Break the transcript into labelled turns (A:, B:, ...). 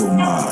A: mental mind.